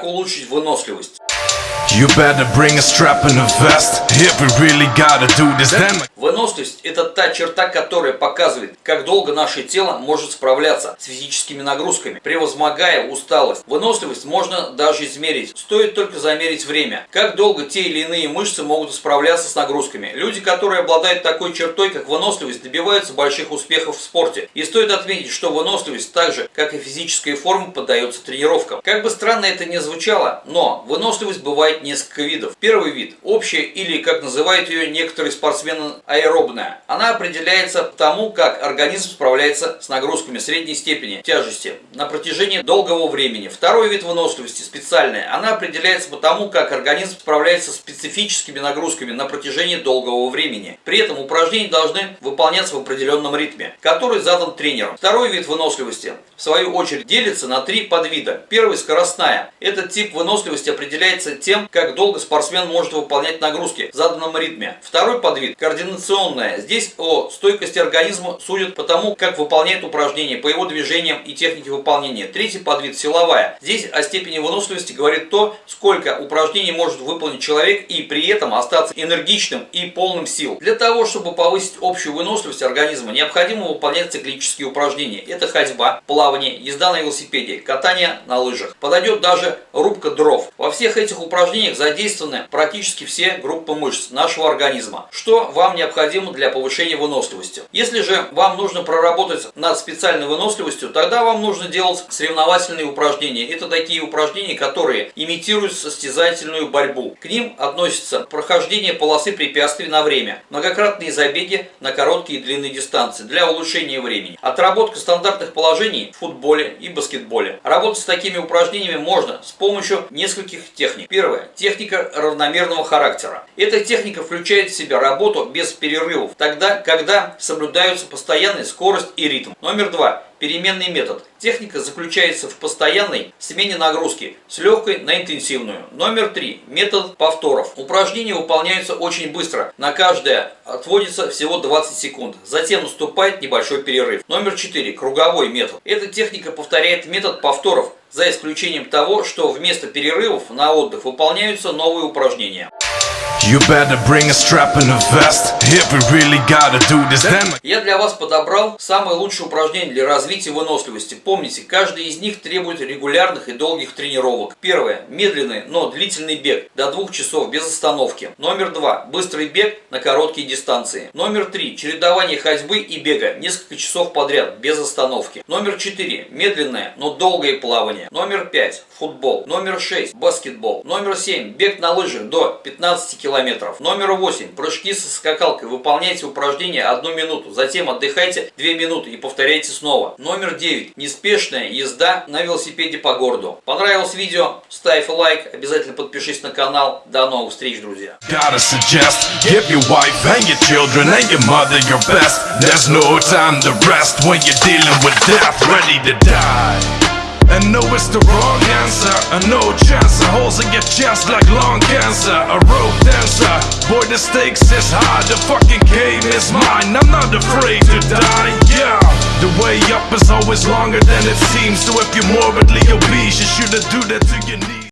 Как улучшить выносливость? You better bring a strap and a vest If we really gotta do this then Выносливость – это та черта, которая показывает, как долго наше тело может справляться с физическими нагрузками, превозмогая усталость. Выносливость можно даже измерить, стоит только замерить время. Как долго те или иные мышцы могут справляться с нагрузками. Люди, которые обладают такой чертой, как выносливость, добиваются больших успехов в спорте. И стоит отметить, что выносливость так же, как и физическая форма, поддается тренировкам. Как бы странно это ни звучало, но выносливость бывает несколько видов. Первый вид – общая или, как называют ее некоторые спортсмены, аэробная. Она определяется тому, как организм справляется с нагрузками средней степени тяжести на протяжении долгого времени. Второй вид выносливости – специальная. Она определяется по тому, как организм справляется с специфическими нагрузками на протяжении долгого времени. При этом упражнения должны выполняться в определенном ритме, который задан тренером. Второй вид выносливости, в свою очередь, делится на три подвида. Первый – скоростная. Этот тип выносливости определяется тем, как долго спортсмен может выполнять нагрузки в заданном ритме. Второй подвид – координационная. Здесь о стойкости организма судят по тому, как выполняет упражнения, по его движениям и технике выполнения. Третий подвид – силовая. Здесь о степени выносливости говорит то, сколько упражнений может выполнить человек и при этом остаться энергичным и полным сил. Для того, чтобы повысить общую выносливость организма, необходимо выполнять циклические упражнения. Это ходьба, плавание, езда на велосипеде, катание на лыжах. Подойдет даже рубка дров. Во всех этих упражнениях задействованы практически все группы мышц нашего организма. Что вам необходимо для повышения выносливости? Если же вам нужно проработать над специальной выносливостью, тогда вам нужно делать соревновательные упражнения. Это такие упражнения, которые имитируют состязательную борьбу. К ним относятся прохождение полосы препятствий на время, многократные забеги на короткие и длинные дистанции для улучшения времени, отработка стандартных положений в футболе и баскетболе. Работать с такими упражнениями можно с помощью нескольких техник. Первое. Техника равномерного характера. Эта техника включает в себя работу без перерывов, тогда, когда соблюдаются постоянная скорость и ритм. Номер два переменный метод. Техника заключается в постоянной смене нагрузки с легкой на интенсивную. Номер три. Метод повторов. Упражнения выполняются очень быстро. На каждое отводится всего 20 секунд. Затем наступает небольшой перерыв. Номер четыре. Круговой метод. Эта техника повторяет метод повторов, за исключением того, что вместо перерывов на отдых выполняются новые упражнения. You better bring a strap and a vest If we really gotta do this then Я для вас подобрал самые лучшие упражнения для развития выносливости. Помните, каждый из них требует регулярных и долгих тренировок. Первое. Медленный, но длительный бег до двух часов без остановки. Номер два. Быстрый бег на короткие дистанции. Номер три. Чередование ходьбы и бега несколько часов подряд без остановки. Номер четыре. Медленное, но долгое плавание. Номер пять. Футбол. Номер шесть. Баскетбол. Номер семь. Бег на лыжах до 15 километров километров. Номер 8. Прыжки со скакалкой. Выполняйте упражнение одну минуту. Затем отдыхайте 2 минуты и повторяйте снова. Номер 9. Неспешная езда на велосипеде по городу. Понравилось видео? Ставь лайк. Обязательно подпишись на канал. До новых встреч, друзья. And no, it's the wrong answer. A no chance, holes in your chest like lung cancer. A rope dancer, boy the stakes is high. The fucking game is mine, I'm not afraid to die, yeah. The way up is always longer than it seems. So if you're morbidly obese, you shouldn't do that to your